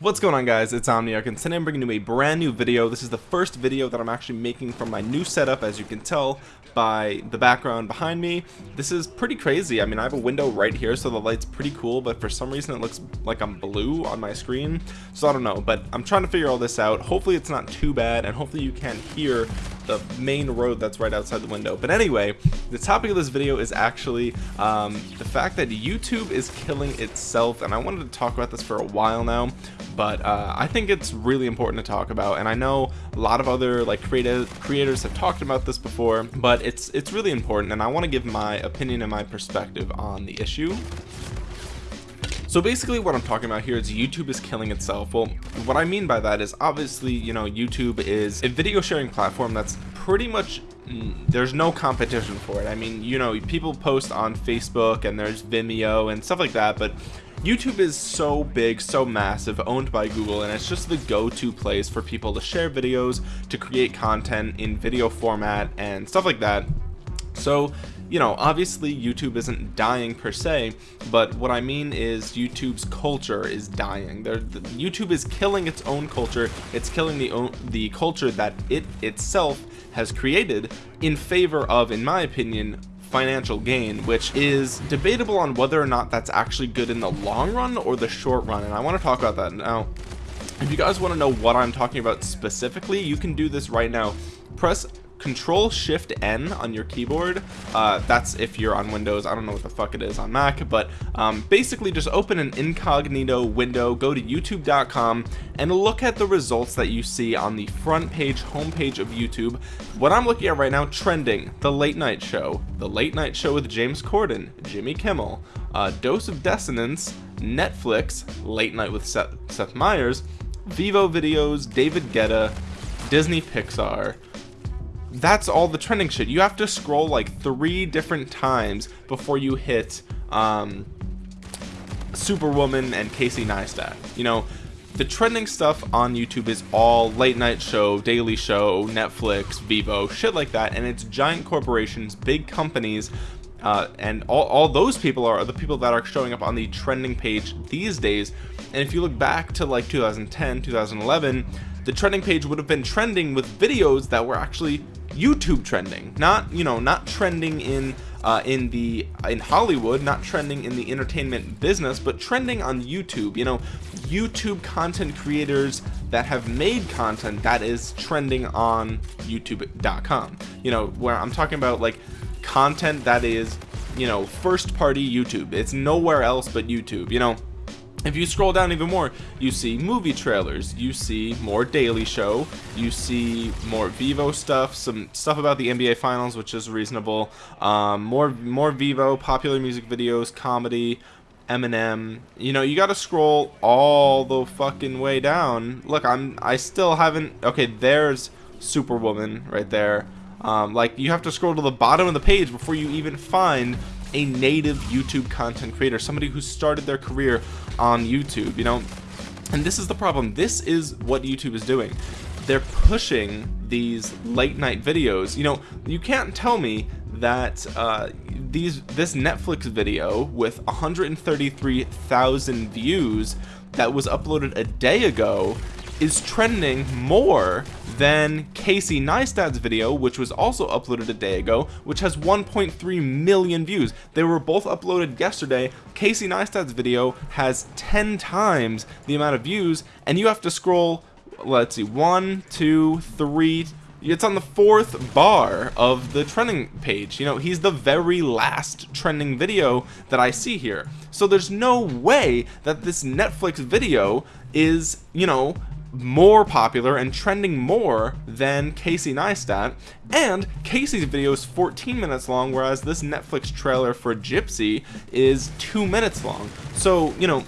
What's going on guys, it's Omniarch and today I'm bringing you a brand new video. This is the first video that I'm actually making from my new setup as you can tell by the background behind me. This is pretty crazy. I mean I have a window right here so the light's pretty cool but for some reason it looks like I'm blue on my screen. So I don't know but I'm trying to figure all this out. Hopefully it's not too bad and hopefully you can't hear the main road that's right outside the window. But anyway, the topic of this video is actually um, the fact that YouTube is killing itself and I wanted to talk about this for a while now but uh, I think it's really important to talk about and I know a lot of other like creative creators have talked about this before but it's it's really important and I want to give my opinion and my perspective on the issue so basically what I'm talking about here is YouTube is killing itself well what I mean by that is obviously you know YouTube is a video sharing platform that's pretty much mm, there's no competition for it I mean you know people post on Facebook and there's Vimeo and stuff like that but YouTube is so big, so massive, owned by Google, and it's just the go-to place for people to share videos, to create content in video format and stuff like that. So, you know, obviously YouTube isn't dying per se, but what I mean is YouTube's culture is dying. the, YouTube is killing its own culture. It's killing the the culture that it itself has created in favor of, in my opinion, financial gain which is debatable on whether or not that's actually good in the long run or the short run and I want to talk about that now if you guys want to know what I'm talking about specifically you can do this right now press control shift n on your keyboard uh, that's if you're on windows i don't know what the fuck it is on mac but um, basically just open an incognito window go to youtube.com and look at the results that you see on the front page homepage of youtube. What i'm looking at right now trending the late night show the late night show with james corden jimmy kimmel uh, dose of dissonance netflix late night with seth, seth meyers Vevo videos david guetta disney pixar that's all the trending shit. You have to scroll like three different times before you hit um, superwoman and casey neistat you know? The trending stuff on youtube is all late night show daily show netflix Vevo shit like that and it's giant corporations big companies uh, and all, all those people are the people that are showing up on the trending page these days. And if you look back to like 2010 2011 the trending page would have been trending with videos that were actually YouTube trending not you know not trending in uh, in the in Hollywood not trending in the entertainment business but trending on YouTube you know YouTube content creators that have made content that is trending on youtube.com you know where I'm talking about like content that is you know first party YouTube. It's nowhere else but YouTube you know if you scroll down even more you see movie trailers you see more daily show you see more Vevo stuff some stuff about the nba finals which is reasonable. Um, more more Vevo popular music videos comedy eminem. You know you got to scroll all the fucking way down. Look i'm i still haven't okay there's superwoman right there. Um, like you have to scroll to the bottom of the page before you even find a native YouTube content creator, somebody who started their career on YouTube, you know, and this is the problem. This is what YouTube is doing. They're pushing these late night videos. You know, you can't tell me that uh, these this Netflix video with 133,000 views that was uploaded a day ago is trending more than Casey Neistat's video which was also uploaded a day ago which has 1.3 million views. They were both uploaded yesterday. Casey Neistat's video has 10 times the amount of views and you have to scroll let's see one two three. It's on the fourth bar of the trending page. You know he's the very last trending video that I see here. So there's no way that this Netflix video is you know more popular and trending more than Casey Neistat. And Casey's video is 14 minutes long whereas this Netflix trailer for Gypsy is two minutes long. So you know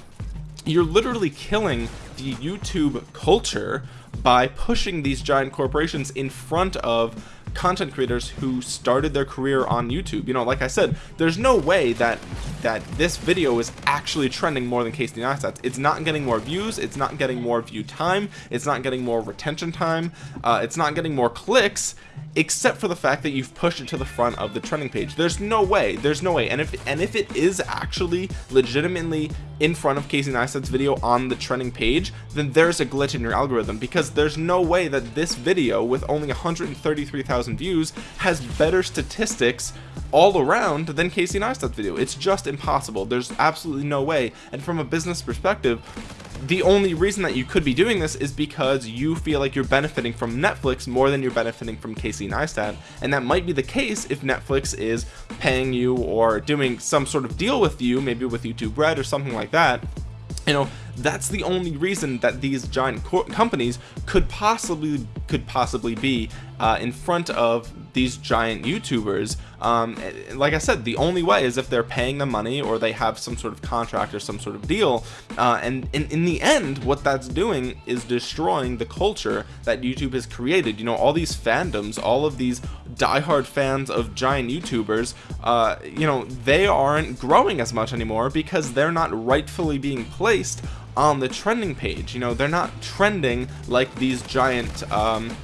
you're literally killing the YouTube culture by pushing these giant corporations in front of content creators who started their career on YouTube you know like I said there's no way that that this video is actually trending more than Casey Neistat. It's not getting more views. It's not getting more view time. It's not getting more retention time. Uh, it's not getting more clicks, except for the fact that you've pushed it to the front of the trending page. There's no way. There's no way. And if and if it is actually legitimately in front of Casey Neistat's video on the trending page, then there's a glitch in your algorithm because there's no way that this video with only 133,000 views has better statistics all around than Casey Neistat's video. It's just impossible. There's absolutely no way. And from a business perspective, the only reason that you could be doing this is because you feel like you're benefiting from Netflix more than you're benefiting from Casey Neistat and that might be the case if Netflix is paying you or doing some sort of deal with you maybe with YouTube Red or something like that you know that's the only reason that these giant companies could possibly could possibly be uh, in front of these giant youtubers um, like I said the only way is if they're paying them money or they have some sort of contract or some sort of deal uh, and in, in the end what that's doing is destroying the culture that YouTube has created. You know all these fandoms all of these diehard fans of giant youtubers uh, you know they aren't growing as much anymore because they're not rightfully being placed on the trending page. You know they're not trending like these giant um,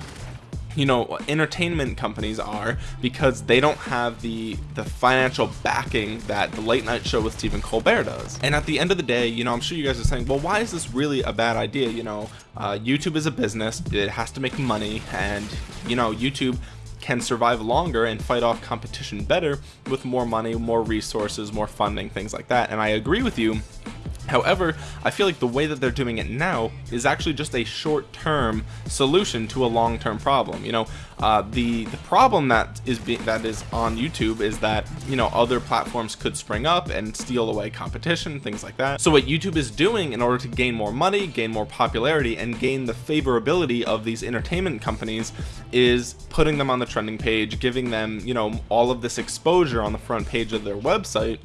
you know entertainment companies are because they don't have the the financial backing that the late night show with Stephen Colbert does. And at the end of the day you know I'm sure you guys are saying well why is this really a bad idea? You know uh, YouTube is a business. It has to make money. And you know YouTube can survive longer and fight off competition better with more money more resources more funding things like that. And I agree with you However, I feel like the way that they're doing it now is actually just a short-term solution to a long-term problem. You know, uh, the the problem that is that is on YouTube is that you know other platforms could spring up and steal away competition, things like that. So what YouTube is doing in order to gain more money, gain more popularity, and gain the favorability of these entertainment companies is putting them on the trending page, giving them you know all of this exposure on the front page of their website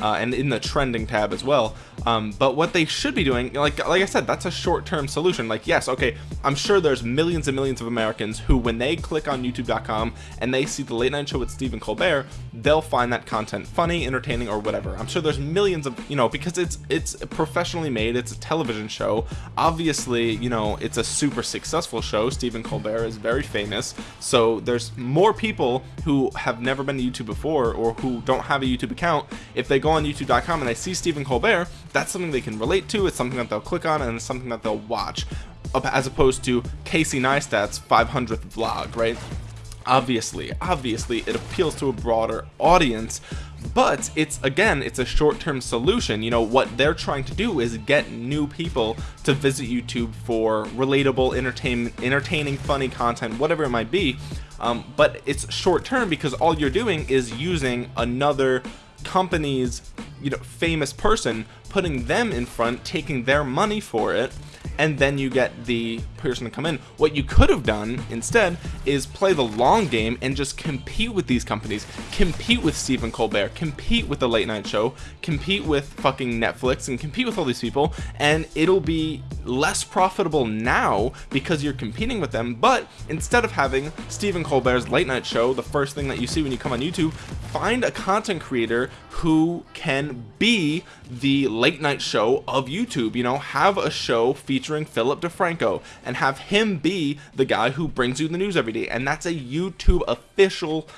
uh, and in the trending tab as well. Um, but what they should be doing like like I said that's a short-term solution. Like yes okay I'm sure there's millions and millions of Americans who when they click on youtube.com and they see the late night show with Stephen Colbert they'll find that content funny entertaining or whatever. I'm sure there's millions of you know because it's it's professionally made it's a television show. Obviously you know it's a super successful show. Stephen Colbert is very famous. So there's more people who have never been to YouTube before or who don't have a YouTube account. If they go on youtube.com and they see Stephen Colbert that's something they can relate to it's something that they'll click on and it's something that they'll watch. As opposed to Casey Neistat's 500th vlog right? Obviously obviously it appeals to a broader audience but it's again it's a short-term solution. You know what they're trying to do is get new people to visit YouTube for relatable entertainment entertaining funny content whatever it might be. Um, but it's short-term because all you're doing is using another company's you know famous person putting them in front taking their money for it and then you get the person to come in. What you could have done instead is play the long game and just compete with these companies. Compete with Stephen Colbert. Compete with the late night show. Compete with fucking Netflix and compete with all these people. And it'll be less profitable now because you're competing with them. But instead of having Stephen Colbert's late night show the first thing that you see when you come on YouTube find a content creator who can be the late night show of YouTube. You know have a show featuring Philip DeFranco and have him be the guy who brings you the news every day. And that's a YouTube official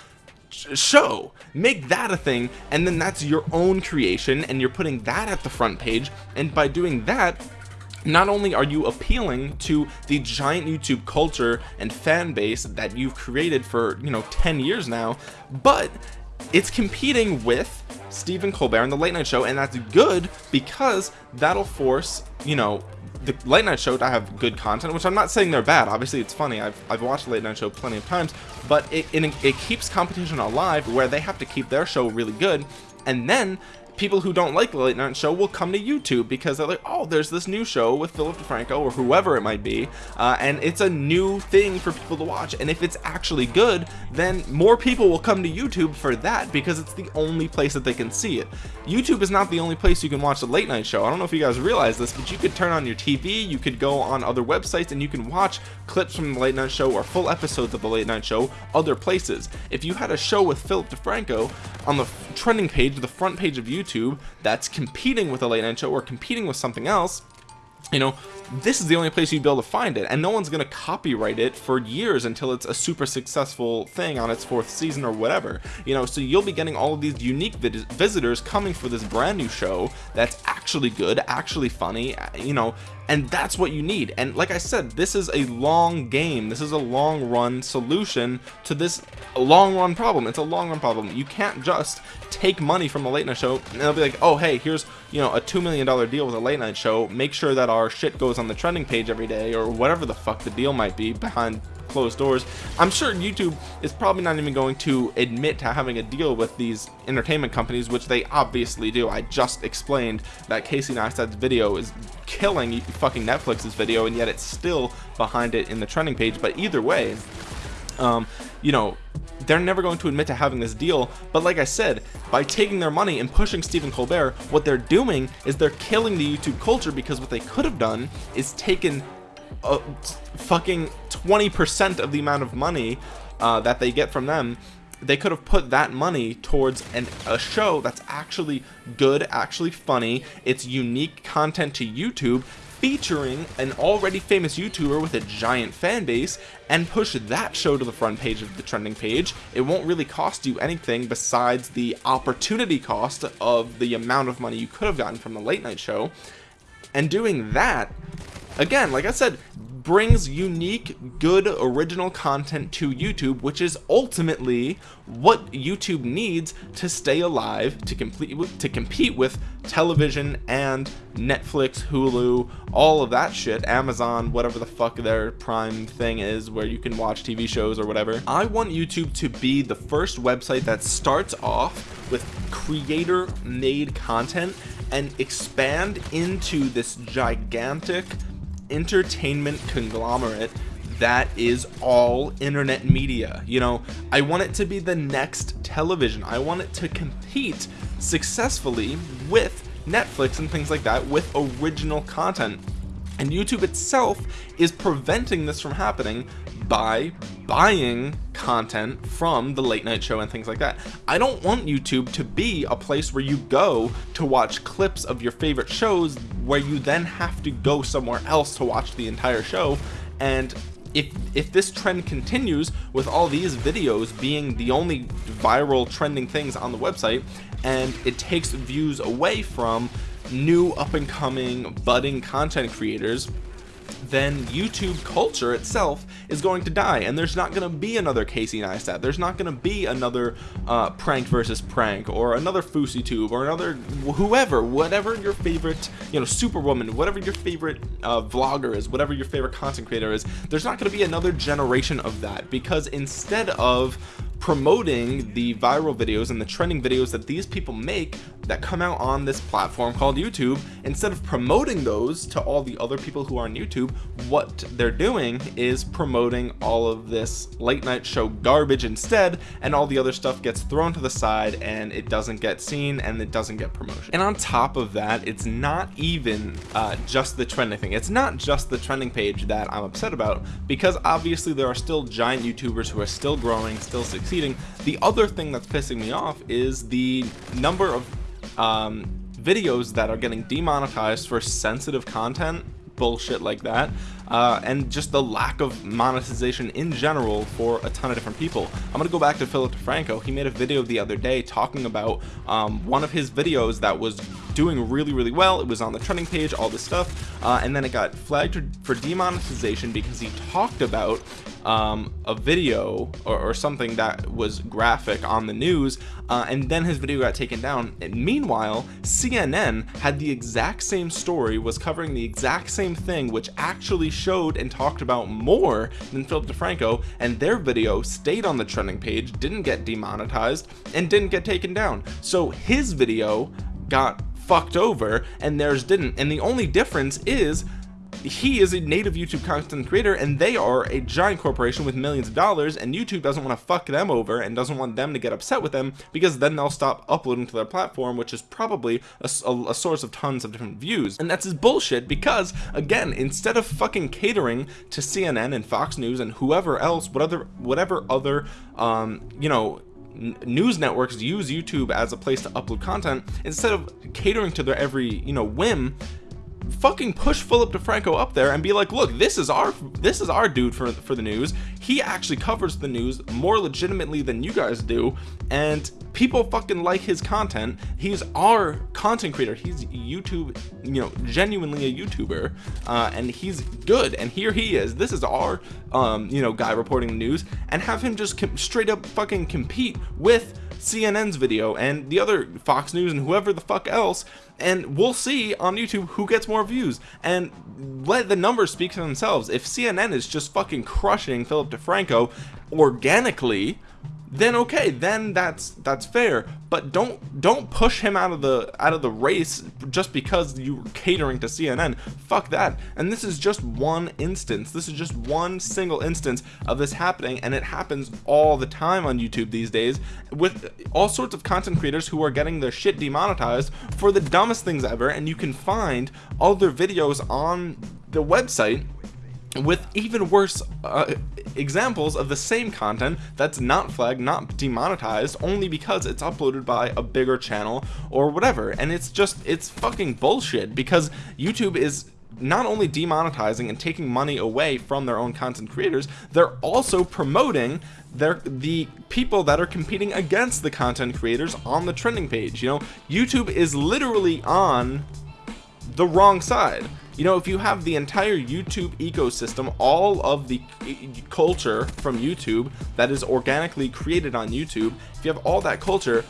show. Make that a thing and then that's your own creation and you're putting that at the front page. And by doing that not only are you appealing to the giant YouTube culture and fan base that you've created for you know 10 years now but it's competing with Stephen Colbert and the late night show and that's good because that'll force you know the late night show to have good content which I'm not saying they're bad. Obviously it's funny. I've, I've watched late night show plenty of times but it, it, it keeps competition alive where they have to keep their show really good. And then people who don't like the late night show will come to YouTube because they're like oh there's this new show with Philip DeFranco or whoever it might be uh, and it's a new thing for people to watch. And if it's actually good then more people will come to YouTube for that because it's the only place that they can see it. YouTube is not the only place you can watch the late night show. I don't know if you guys realize this but you could turn on your TV you could go on other websites and you can watch clips from the late night show or full episodes of the late night show other places. If you had a show with Philip DeFranco on the trending page the front page of YouTube YouTube that's competing with a late night show or competing with something else you know this is the only place you'd be able to find it and no one's going to copyright it for years until it's a super successful thing on its fourth season or whatever. You know so you'll be getting all of these unique visitors coming for this brand new show that's actually good actually funny uh, you know and that's what you need. And like I said this is a long game. This is a long run solution to this long run problem. It's a long run problem. You can't just take money from a late night show and they'll be like oh hey here's you know a two million dollar deal with a late night show. Make sure that our shit goes on the trending page every day or whatever the fuck the deal might be behind closed doors i'm sure youtube is probably not even going to admit to having a deal with these entertainment companies which they obviously do. I just explained that casey neistat's video is killing fucking netflix's video and yet it's still behind it in the trending page but either way um you know they're never going to admit to having this deal but like I said by taking their money and pushing Stephen Colbert what they're doing is they're killing the YouTube culture because what they could have done is taken a fucking 20% of the amount of money uh, that they get from them. They could have put that money towards an, a show that's actually good actually funny. It's unique content to YouTube featuring an already famous YouTuber with a giant fan base and push that show to the front page of the trending page it won't really cost you anything besides the opportunity cost of the amount of money you could have gotten from the late night show. And doing that again like I said brings unique good original content to YouTube which is ultimately what YouTube needs to stay alive to complete to compete with television and Netflix Hulu all of that shit Amazon whatever the fuck their prime thing is where you can watch TV shows or whatever. I want YouTube to be the first website that starts off with creator made content and expand into this gigantic entertainment conglomerate that is all internet media. You know I want it to be the next television. I want it to compete successfully with Netflix and things like that with original content and YouTube itself is preventing this from happening by buying content from the late night show and things like that. I don't want YouTube to be a place where you go to watch clips of your favorite shows where you then have to go somewhere else to watch the entire show. And if if this trend continues with all these videos being the only viral trending things on the website and it takes views away from new up-and-coming budding content creators then YouTube culture itself is going to die and there's not going to be another Casey Neistat. There's not going to be another uh, prank versus prank or another Fousey Tube or another whoever whatever your favorite you know superwoman whatever your favorite uh, vlogger is whatever your favorite content creator is there's not going to be another generation of that because instead of promoting the viral videos and the trending videos that these people make that come out on this platform called YouTube. Instead of promoting those to all the other people who are on YouTube what they're doing is promoting all of this late night show garbage instead and all the other stuff gets thrown to the side and it doesn't get seen and it doesn't get promotion. And on top of that it's not even uh, just the trending thing. It's not just the trending page that I'm upset about because obviously there are still giant YouTubers who are still growing still succeeding the other thing that's pissing me off is the number of um, videos that are getting demonetized for sensitive content bullshit like that uh, and just the lack of monetization in general for a ton of different people. I'm gonna go back to Philip DeFranco. He made a video the other day talking about um, one of his videos that was doing really really well. It was on the trending page all this stuff. Uh, and then it got flagged for demonetization because he talked about um, a video or, or, something that was graphic on the news uh, and then his video got taken down. And meanwhile CNN had the exact same story was covering the exact same thing which actually showed and talked about more than Philip DeFranco and their video stayed on the trending page didn't get demonetized and didn't get taken down. So his video got fucked over and theirs didn't. And the only difference is he is a native YouTube content creator and they are a giant corporation with millions of dollars and YouTube doesn't want to fuck them over and doesn't want them to get upset with them because then they'll stop uploading to their platform which is probably a, a, a source of tons of different views. And that's his bullshit because again instead of fucking catering to CNN and Fox News and whoever else whatever whatever other um you know news networks use YouTube as a place to upload content instead of catering to their every you know whim fucking push Philip DeFranco up there and be like look this is our this is our dude for for the news. He actually covers the news more legitimately than you guys do. And people fucking like his content. He's our content creator. He's YouTube you know genuinely a YouTuber. Uh, and he's good. And here he is. This is our um you know guy reporting the news. And have him just straight up fucking compete with CNN's video and the other Fox News and whoever the fuck else and we'll see on YouTube who gets more views. And let the numbers speak for themselves. If CNN is just fucking crushing Philip DeFranco organically then okay then that's that's fair. But don't don't push him out of the out of the race just because you're catering to CNN fuck that. And this is just one instance. This is just one single instance of this happening and it happens all the time on YouTube these days with all sorts of content creators who are getting their shit demonetized for the dumbest things ever and you can find all their videos on the website with even worse uh, examples of the same content that's not flagged not demonetized only because it's uploaded by a bigger channel or whatever. And it's just it's fucking bullshit because YouTube is not only demonetizing and taking money away from their own content creators they're also promoting their the people that are competing against the content creators on the trending page. You know YouTube is literally on the wrong side. You know if you have the entire YouTube ecosystem all of the culture from YouTube that is organically created on YouTube if you have all that culture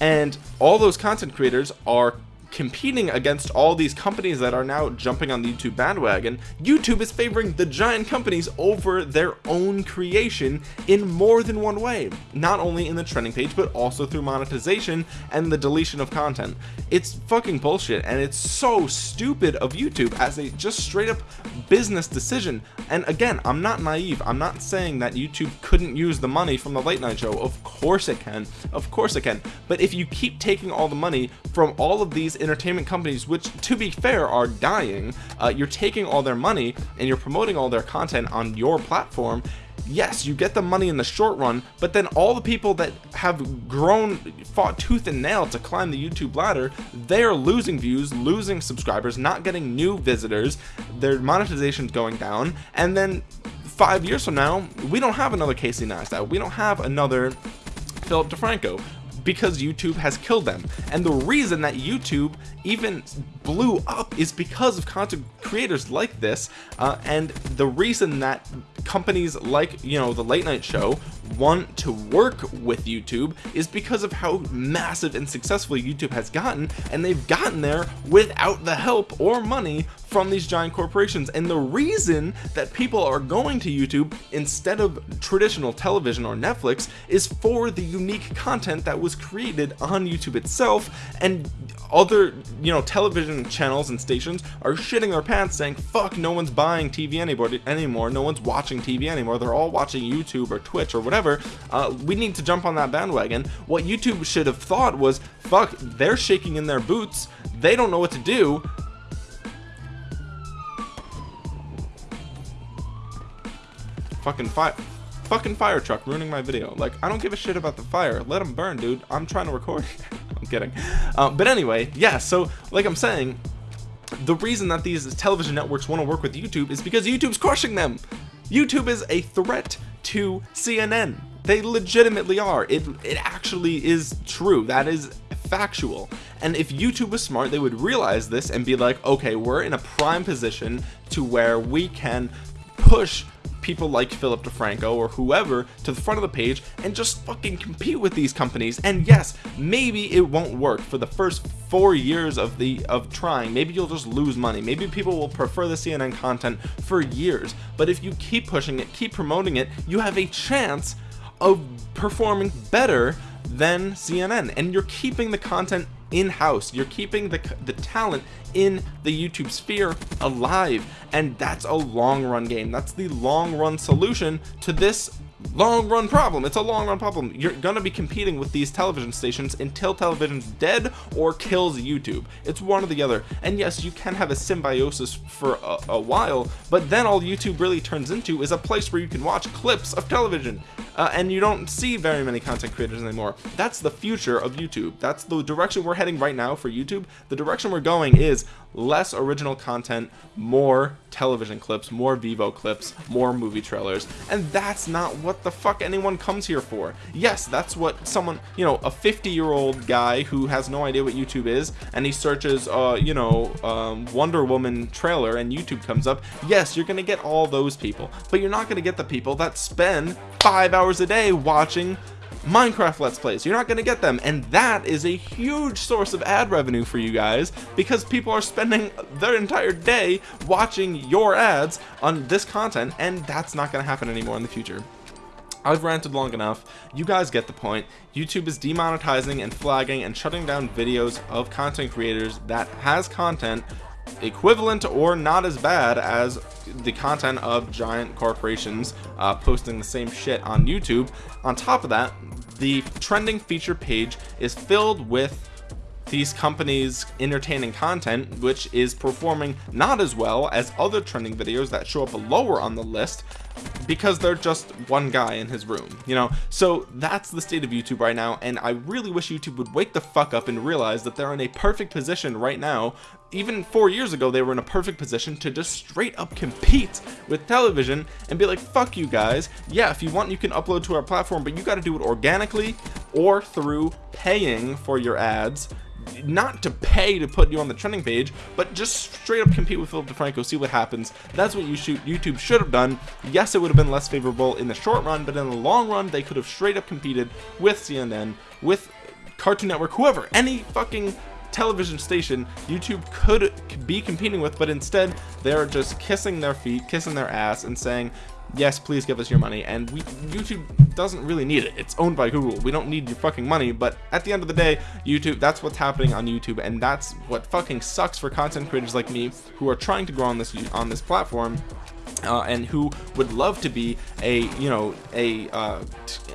and all those content creators are competing against all these companies that are now jumping on the YouTube bandwagon YouTube is favoring the giant companies over their own creation in more than one way. Not only in the trending page but also through monetization and the deletion of content. It's fucking bullshit and it's so stupid of YouTube as a just straight up business decision. And again I'm not naive. I'm not saying that YouTube couldn't use the money from the late night show. Of course it can. Of course it can. But if you keep taking all the money from all of these entertainment companies which to be fair are dying. Uh, you're taking all their money and you're promoting all their content on your platform. Yes you get the money in the short run but then all the people that have grown fought tooth and nail to climb the YouTube ladder they're losing views losing subscribers not getting new visitors. Their monetization is going down. And then five years from now we don't have another Casey Neistat. We don't have another Philip DeFranco because YouTube has killed them. And the reason that YouTube even blew up is because of content creators like this uh, and the reason that companies like you know the late night show want to work with YouTube is because of how massive and successful YouTube has gotten and they've gotten there without the help or money from these giant corporations. And the reason that people are going to YouTube instead of traditional television or Netflix is for the unique content that was created on YouTube itself and other you know television channels and stations are shitting their pants saying fuck no one's buying TV anymore anymore. No one's watching TV anymore. They're all watching YouTube or Twitch or whatever. Uh, we need to jump on that bandwagon. What YouTube should have thought was fuck they're shaking in their boots. They don't know what to do. Fucking fire fucking fire truck ruining my video. Like I don't give a shit about the fire. Let them burn dude. I'm trying to record. I'm kidding. Uh, but anyway yeah so like I'm saying the reason that these television networks want to work with YouTube is because YouTube's crushing them. YouTube is a threat to CNN they legitimately are. It it actually is true. That is factual. And if YouTube was smart they would realize this and be like okay we're in a prime position to where we can push people like Philip DeFranco or whoever to the front of the page and just fucking compete with these companies. And yes maybe it won't work for the first four years of the of trying. Maybe you'll just lose money. Maybe people will prefer the CNN content for years. But if you keep pushing it keep promoting it you have a chance of performing better than CNN and you're keeping the content in-house. You're keeping the, the talent in the YouTube sphere alive and that's a long run game. That's the long run solution to this long run problem. It's a long run problem. You're gonna be competing with these television stations until television's dead or kills YouTube. It's one or the other. And yes you can have a symbiosis for a, a while but then all YouTube really turns into is a place where you can watch clips of television uh, and you don't see very many content creators anymore. That's the future of YouTube. That's the direction we're heading right now for YouTube. The direction we're going is less original content more television clips more Vevo clips more movie trailers. And that's not what the fuck anyone comes here for. Yes that's what someone you know a 50 year old guy who has no idea what YouTube is and he searches uh you know um, Wonder Woman trailer and YouTube comes up. Yes you're gonna get all those people but you're not gonna get the people that spend five hours a day watching Minecraft Let's Plays. You're not going to get them. And that is a huge source of ad revenue for you guys because people are spending their entire day watching your ads on this content and that's not going to happen anymore in the future. I've ranted long enough. You guys get the point. YouTube is demonetizing and flagging and shutting down videos of content creators that has content equivalent or not as bad as the content of giant corporations uh, posting the same shit on YouTube on top of that the trending feature page is filled with these companies entertaining content which is performing not as well as other trending videos that show up lower on the list because they're just one guy in his room you know? So that's the state of YouTube right now and I really wish YouTube would wake the fuck up and realize that they're in a perfect position right now. Even four years ago they were in a perfect position to just straight up compete with television and be like fuck you guys. Yeah if you want you can upload to our platform but you got to do it organically or through paying for your ads. Not to pay to put you on the trending page but just straight up compete with Philip DeFranco see what happens. That's what you shoot YouTube should have done yes it would have been less favorable in the short run but in the long run they could have straight up competed with CNN with Cartoon Network whoever any fucking television station YouTube could be competing with but instead they're just kissing their feet kissing their ass and saying yes please give us your money and we YouTube doesn't really need it. It's owned by Google. We don't need your fucking money but at the end of the day YouTube that's what's happening on YouTube and that's what fucking sucks for content creators like me who are trying to grow on this on this platform uh, and who would love to be a you know a uh,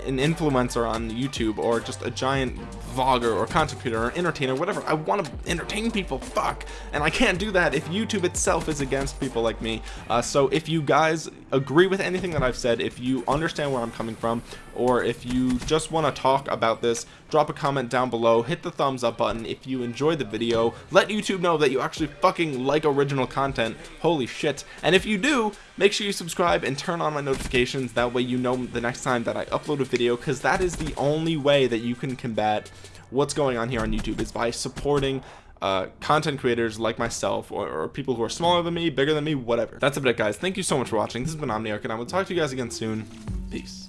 an influencer on YouTube or just a giant vlogger or content creator or entertainer whatever. I want to entertain people fuck. And I can't do that if YouTube itself is against people like me. Uh, so if you guys agree with anything that I've said if you understand where I'm coming from or if you just want to talk about this drop a comment down below hit the thumbs up button. If you enjoyed the video let YouTube know that you actually fucking like original content. Holy shit. And if you do make sure you subscribe and turn on my notifications. That way you know the next time that I upload a video because that is the only way that you can combat what's going on here on YouTube is by supporting uh, content creators like myself or, or, people who are smaller than me bigger than me whatever. That's about it guys. Thank you so much for watching. This has been Omniarch and I will talk to you guys again soon. Peace